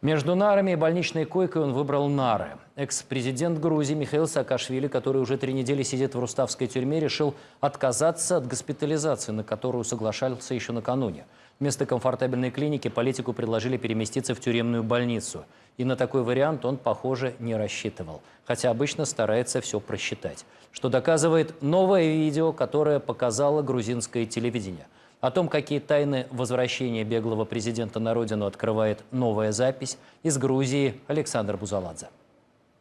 Между нарами и больничной койкой он выбрал нары. Экс-президент Грузии Михаил Саакашвили, который уже три недели сидит в Руставской тюрьме, решил отказаться от госпитализации, на которую соглашался еще накануне. Вместо комфортабельной клиники политику предложили переместиться в тюремную больницу. И на такой вариант он, похоже, не рассчитывал. Хотя обычно старается все просчитать. Что доказывает новое видео, которое показало грузинское телевидение – о том, какие тайны возвращения беглого президента на родину открывает новая запись из Грузии Александр Бузаладзе.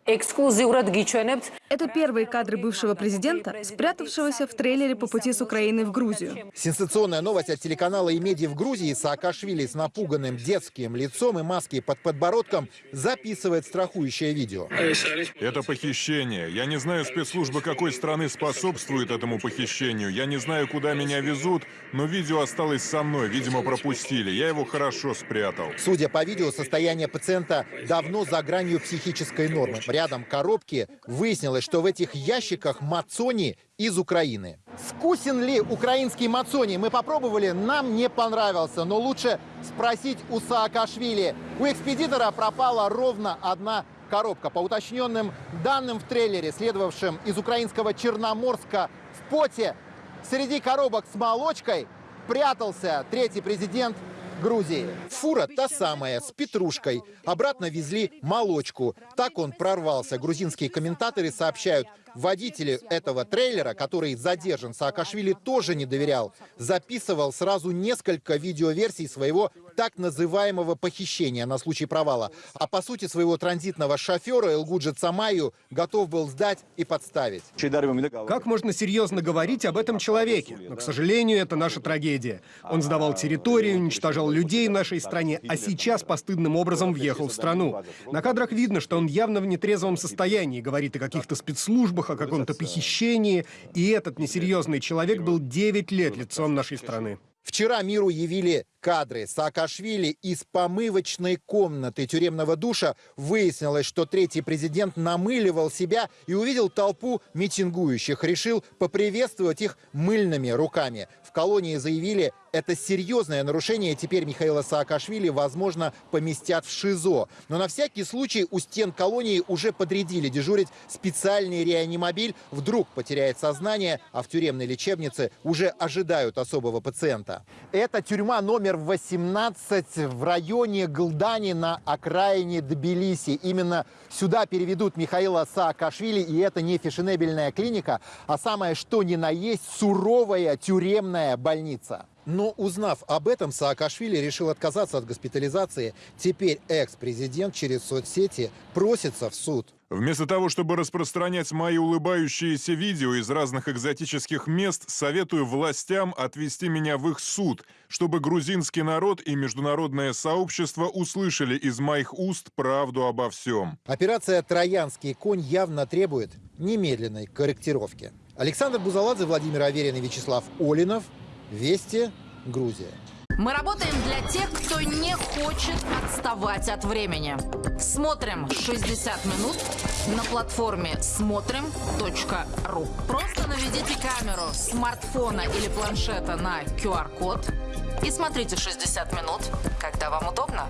Эксклюзиврат гичвенебт Это первые кадры бывшего президента, спрятавшегося в трейлере по пути с Украины в Грузию. Сенсационная новость от телеканала «Имеди» в Грузии Саакашвили с напуганным детским лицом и маской под подбородком записывает страхующее видео. Это похищение. Я не знаю спецслужбы какой страны способствуют этому похищению. Я не знаю, куда меня везут, но видео осталось со мной. Видимо, пропустили. Я его хорошо спрятал. Судя по видео, состояние пациента давно за гранью психической нормы. Рядом коробки. Выяснилось, что в этих ящиках мацони из Украины. Вкусен ли украинский мацони? Мы попробовали, нам не понравился. Но лучше спросить у Саакашвили. У экспедитора пропала ровно одна коробка. По уточненным данным в трейлере, следовавшем из украинского Черноморска в поте, среди коробок с молочкой прятался третий президент Грузии. Фура та самая, с петрушкой. Обратно везли молочку. Так он прорвался. Грузинские комментаторы сообщают, водителю этого трейлера, который задержан, Саакашвили тоже не доверял. Записывал сразу несколько видеоверсий своего так называемого похищения на случай провала. А по сути своего транзитного шофера Элгуджи Цамаю готов был сдать и подставить. Как можно серьезно говорить об этом человеке? Но, к сожалению, это наша трагедия. Он сдавал территорию, уничтожал людей в нашей стране, а сейчас постыдным образом въехал в страну. На кадрах видно, что он явно в нетрезвом состоянии, говорит о каких-то спецслужбах, о каком-то похищении. И этот несерьезный человек был 9 лет лицом нашей страны. Вчера миру явили кадры Саакашвили из помывочной комнаты тюремного душа. Выяснилось, что третий президент намыливал себя и увидел толпу митингующих. Решил поприветствовать их мыльными руками. В колонии заявили, это серьезное нарушение. Теперь Михаила Саакашвили, возможно, поместят в ШИЗО. Но на всякий случай у стен колонии уже подрядили дежурить специальный реанимобиль. Вдруг потеряет сознание, а в тюремной лечебнице уже ожидают особого пациента. Это тюрьма номер 18 в районе Глдани на окраине Тбилиси. Именно сюда переведут Михаила Саакашвили. И это не фешенебельная клиника, а самое что ни на есть суровая тюремная больница. Но узнав об этом, Саакашвили решил отказаться от госпитализации. Теперь экс-президент через соцсети просится в суд. Вместо того, чтобы распространять мои улыбающиеся видео из разных экзотических мест, советую властям отвести меня в их суд, чтобы грузинский народ и международное сообщество услышали из моих уст правду обо всем. Операция «Троянский конь» явно требует немедленной корректировки. Александр Бузаладзе, Владимир Аверин и Вячеслав Олинов. Вести, Грузия. Мы работаем для тех, кто не хочет отставать от времени. Смотрим 60 минут на платформе смотрим.ру. Просто наведите камеру смартфона или планшета на QR-код и смотрите 60 минут, когда вам удобно.